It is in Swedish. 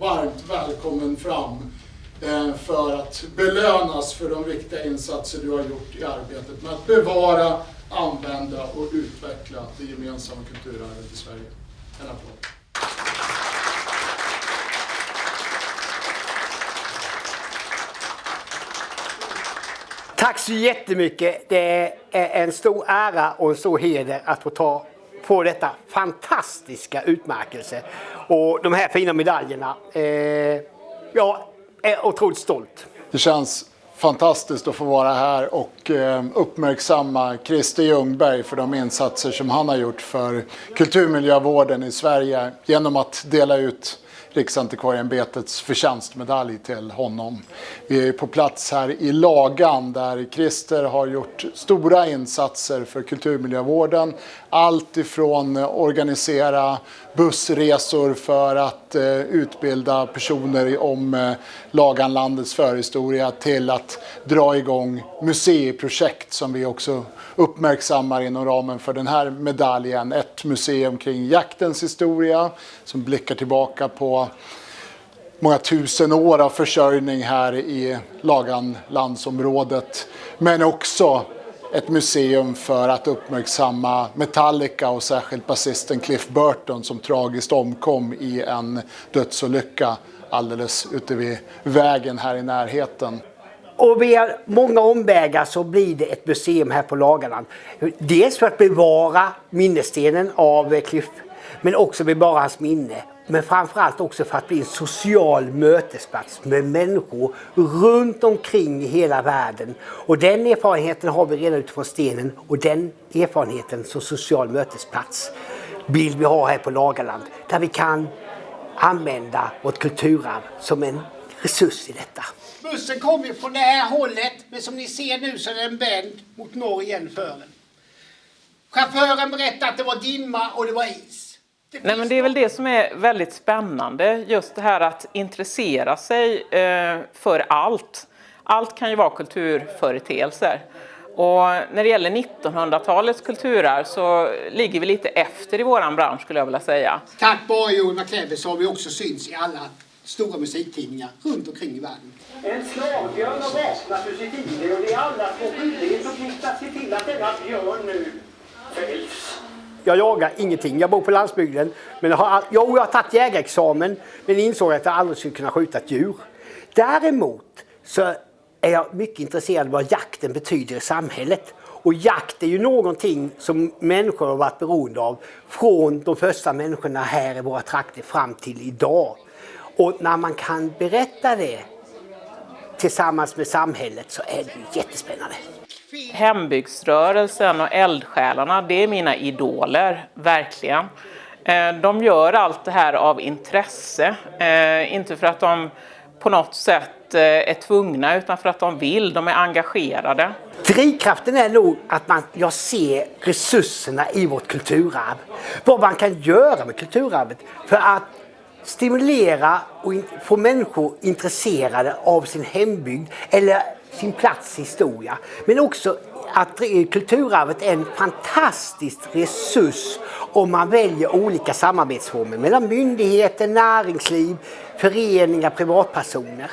Varmt välkommen fram eh, för att belönas för de viktiga insatser du har gjort i arbetet med att bevara, använda och utveckla det gemensamma kulturarvet i Sverige. En applåd. Tack så jättemycket. Det är en stor ära och en stor heder att få ta på detta fantastiska utmärkelse. Och de här fina medaljerna. Eh, jag är otroligt stolt. Det känns fantastiskt att få vara här och eh, uppmärksamma Christer Ljungberg för de insatser som han har gjort för kulturmiljövården i Sverige genom att dela ut Riksantikvarieämbetets förtjänstmedalj till honom. Vi är på plats här i Lagan där Christer har gjort stora insatser för kulturmiljövården. Allt ifrån organisera bussresor för att eh, utbilda personer om eh, Laganlandets förhistoria till att dra igång museiprojekt som vi också uppmärksammar inom ramen för den här medaljen. Ett museum kring jaktens historia som blickar tillbaka på många tusen år av försörjning här i Laganlandsområdet. Men också ett museum för att uppmärksamma Metallica och särskilt basisten Cliff Burton som tragiskt omkom i en dödsolycka alldeles ute vid vägen här i närheten. Och via många omvägar så blir det ett museum här på Lagerland. Dels för att bevara minnesstenen av Cliff, men också bevara hans minne. Men framförallt också för att bli en social mötesplats med människor runt omkring i hela världen. Och den erfarenheten har vi redan utifrån stenen och den erfarenheten som social mötesplats vill vi ha här på Lagerland. Där vi kan använda vårt kulturarv som en resurs i detta. Bussen kom ju från det här hållet, men som ni ser nu så är den vänd mot norr igen för den. Chauffören berättade att det var dimma och det var is. Det Nej, men det är väl det som är väldigt spännande, just det här att intressera sig eh, för allt. Allt kan ju vara kulturföreteelser. Och när det gäller 1900-talets kulturarv så ligger vi lite efter i våran bransch skulle jag vilja säga. Tack vare Joel McClever så har vi också syns i alla stora musiktidningar runt omkring i världen. En slavbjörn har vaknat ur sitt ide och det är alla små skyldighet att se till att denna björn nu fälls. Jag jagar ingenting. Jag bor på landsbygden. Men jag har, jo, jag har tagit jägarexamen men insåg att jag aldrig skulle kunna skjuta ett djur. Däremot så är jag mycket intresserad av vad jakten betyder i samhället. Och jakt är ju någonting som människor har varit beroende av från de första människorna här i våra trakter fram till idag. Och när man kan berätta det tillsammans med samhället så är det jättespännande. Hembygdsrörelsen och eldsjälarna, det är mina idoler, verkligen. Eh, de gör allt det här av intresse, eh, inte för att de på något sätt eh, är tvungna utan för att de vill, de är engagerade. Drivkraften är nog att man, jag ser resurserna i vårt kulturarv. Vad man kan göra med kulturarvet för att stimulera och få människor intresserade av sin hembygd eller sin plats i historia. Men också att kulturarvet är en fantastisk resurs om man väljer olika samarbetsformer mellan myndigheter, näringsliv, föreningar, privatpersoner.